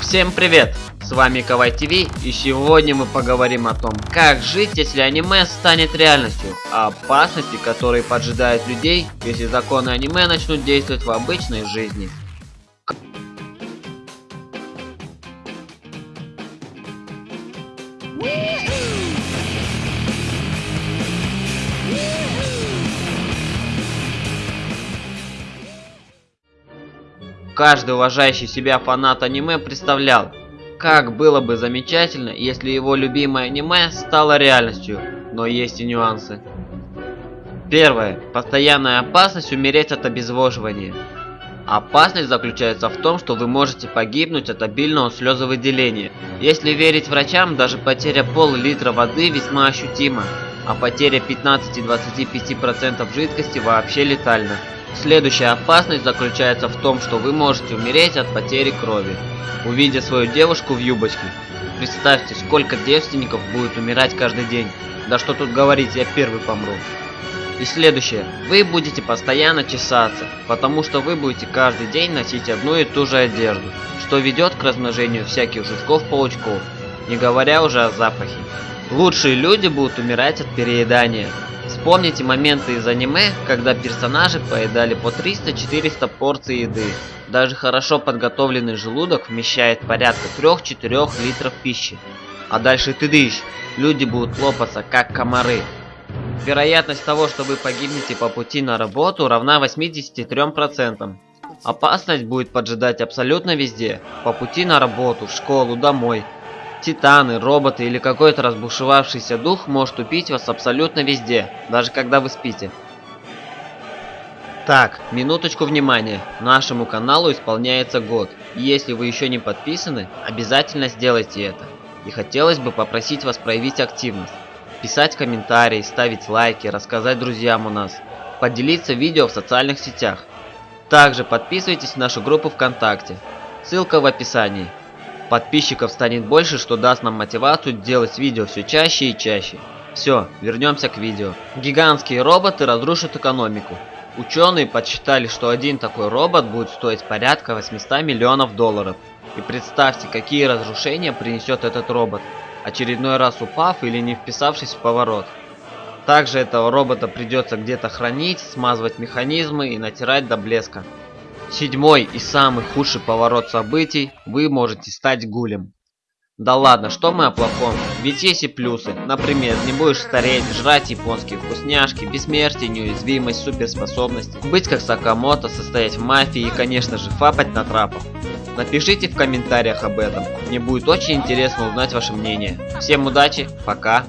Всем привет! С вами Кавай ТВ и сегодня мы поговорим о том, как жить, если аниме станет реальностью, о опасности, которые поджидают людей, если законы аниме начнут действовать в обычной жизни. Каждый уважающий себя фанат аниме представлял, как было бы замечательно, если его любимое аниме стало реальностью, но есть и нюансы. Первое. Постоянная опасность умереть от обезвоживания. Опасность заключается в том, что вы можете погибнуть от обильного слезовыделения. Если верить врачам, даже потеря пол-литра воды весьма ощутима, а потеря 15-25% жидкости вообще летальна. Следующая опасность заключается в том, что вы можете умереть от потери крови, увидя свою девушку в юбочке. Представьте, сколько девственников будет умирать каждый день. Да что тут говорить, я первый помру. И следующее. Вы будете постоянно чесаться, потому что вы будете каждый день носить одну и ту же одежду, что ведет к размножению всяких жучков-паучков, не говоря уже о запахе. Лучшие люди будут умирать от переедания, Вспомните моменты из аниме, когда персонажи поедали по 300-400 порций еды. Даже хорошо подготовленный желудок вмещает порядка 3-4 литров пищи. А дальше ты дышь, люди будут лопаться как комары. Вероятность того, что вы погибнете по пути на работу равна 83%. Опасность будет поджидать абсолютно везде. По пути на работу, в школу, домой – Титаны, роботы или какой-то разбушевавшийся дух может убить вас абсолютно везде, даже когда вы спите. Так, минуточку внимания. Нашему каналу исполняется год. И если вы еще не подписаны, обязательно сделайте это. И хотелось бы попросить вас проявить активность. Писать комментарии, ставить лайки, рассказать друзьям у нас. Поделиться видео в социальных сетях. Также подписывайтесь на нашу группу ВКонтакте. Ссылка в описании. Подписчиков станет больше, что даст нам мотивацию делать видео все чаще и чаще. Все, вернемся к видео. Гигантские роботы разрушат экономику. Ученые подсчитали, что один такой робот будет стоить порядка 800 миллионов долларов. И представьте, какие разрушения принесет этот робот, очередной раз упав или не вписавшись в поворот. Также этого робота придется где-то хранить, смазывать механизмы и натирать до блеска. Седьмой и самый худший поворот событий, вы можете стать гулем. Да ладно, что мы о плохом? Ведь есть и плюсы. Например, не будешь стареть, жрать японские вкусняшки, бессмертие, неуязвимость, суперспособности, быть как Сакамото, состоять в мафии и, конечно же, фапать на трапах. Напишите в комментариях об этом. Мне будет очень интересно узнать ваше мнение. Всем удачи, пока.